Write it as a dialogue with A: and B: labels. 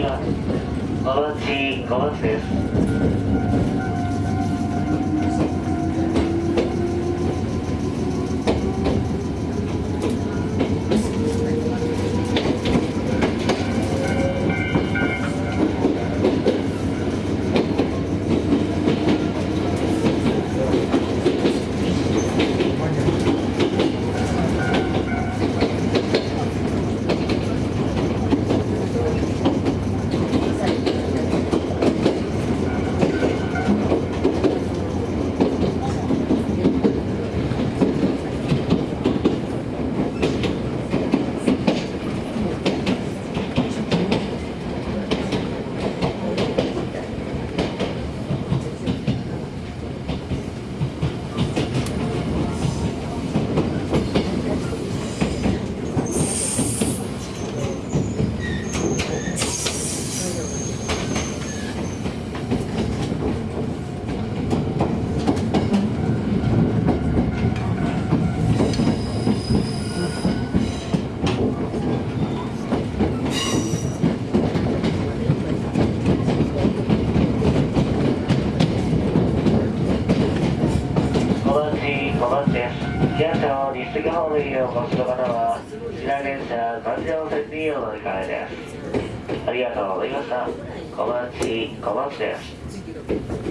A: ますお待ち小松です小松です東の西日本へお越しの方は白電車環状線にお乗り換えです。ありがとうございました。小町小町です。